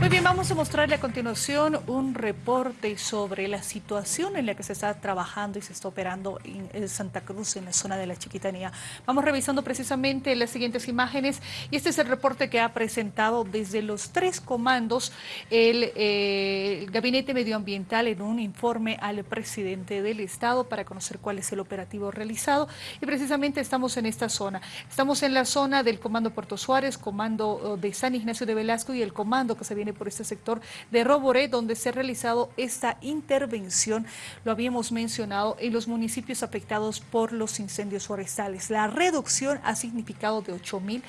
Muy bien, vamos a mostrarle a continuación un reporte sobre la situación en la que se está trabajando y se está operando en Santa Cruz, en la zona de la Chiquitanía. Vamos revisando precisamente las siguientes imágenes y este es el reporte que ha presentado desde los tres comandos el, eh, Gabinete Medioambiental en un informe al presidente del Estado para conocer cuál es el operativo realizado y precisamente estamos en esta zona. Estamos en la zona del Comando Puerto Suárez, Comando oh, de San Ignacio de Velasco y el comando que se viene por este sector de Roboré, donde se ha realizado esta intervención, lo habíamos mencionado, en los municipios afectados por los incendios forestales. La reducción ha significado de 8 mil,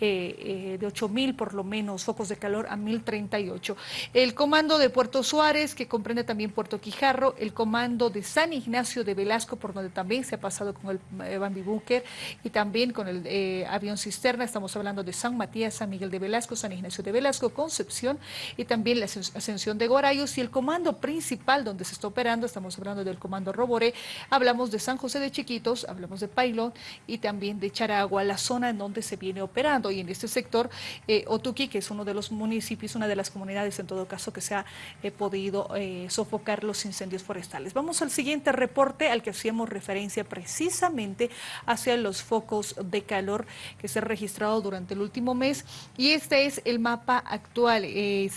eh, eh, de 8 mil por lo menos focos de calor a 1038. El comando de Puerto Suárez, que comprende también Puerto Quijarro, el comando de San Ignacio de Velasco, por donde también se ha pasado con el eh, Bambi Bunker y también con el avión cisterna, estamos hablando de San Matías, San Miguel de Velasco, San Ignacio de Velasco, Concepción y también la ascensión de Gorayos y el comando principal donde se está operando, estamos hablando del comando Roboré, hablamos de San José de Chiquitos, hablamos de Pailón y también de Charagua, la zona en donde se viene operando y en este sector eh, Otuqui, que es uno de los municipios, una de las comunidades en todo caso que se ha eh, podido eh, sofocar los incendios forestales. Vamos al siguiente reporte al que hacíamos referencia precisamente hacia los focos de calor que se han registrado durante el último mes y este es el mapa actual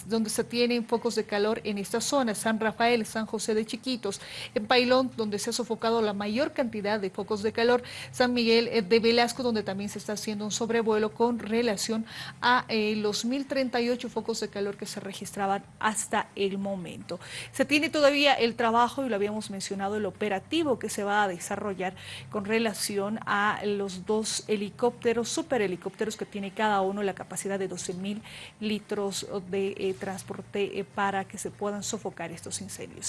donde se tienen focos de calor en esta zona, San Rafael, San José de Chiquitos, en Pailón, donde se ha sofocado la mayor cantidad de focos de calor, San Miguel eh, de Velasco, donde también se está haciendo un sobrevuelo con relación a eh, los 1038 focos de calor que se registraban hasta el momento. Se tiene todavía el trabajo, y lo habíamos mencionado, el operativo que se va a desarrollar con relación a los dos helicópteros, superhelicópteros que tiene cada uno la capacidad de 12 mil litros de transporte eh, para que se puedan sofocar estos incendios.